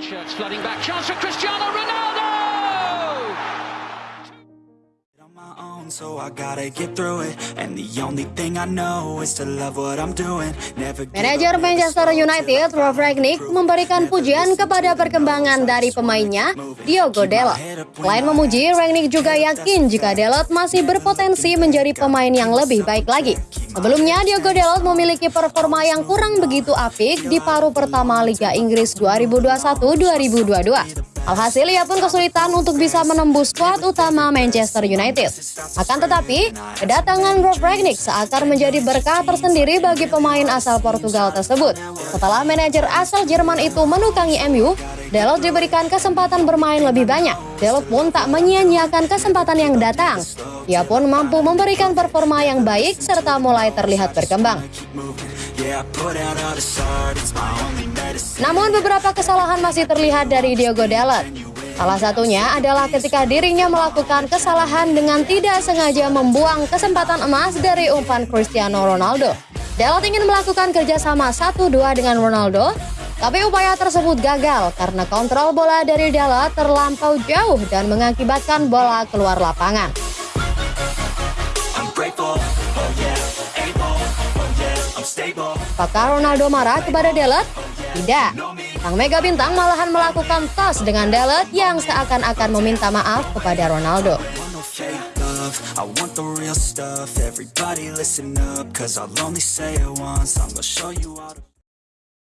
Shirts flooding back. Chance for Cristiano Ronaldo! Manajer up, Manchester United, Rolf Rangnick, memberikan pujian kepada perkembangan dari pemainnya, Diogo Dalot. Selain memuji, Rangnick juga yakin jika Dalot masih berpotensi menjadi pemain yang lebih baik lagi. Sebelumnya, Diogo Dalot memiliki performa yang kurang begitu apik di paruh pertama Liga Inggris 2021-2022. Alhasil ia pun kesulitan untuk bisa menembus skuad utama Manchester United. Akan tetapi, kedatangan Rolf Rangnick seakan menjadi berkah tersendiri bagi pemain asal Portugal tersebut. Setelah manajer asal Jerman itu menukangi MU, Dalot diberikan kesempatan bermain lebih banyak. Dalot pun tak menyia-nyiakan kesempatan yang datang. Ia pun mampu memberikan performa yang baik serta mulai terlihat berkembang. Namun beberapa kesalahan masih terlihat dari Diogo Dalot. Salah satunya adalah ketika dirinya melakukan kesalahan dengan tidak sengaja membuang kesempatan emas dari umpan Cristiano Ronaldo. Dalot ingin melakukan kerjasama 1-2 dengan Ronaldo, tapi upaya tersebut gagal karena kontrol bola dari Dalot terlampau jauh dan mengakibatkan bola keluar lapangan. Apakah Ronaldo marah kepada Dalot? Tidak. Sang mega bintang malahan melakukan tos dengan Dalot yang seakan-akan meminta maaf kepada Ronaldo.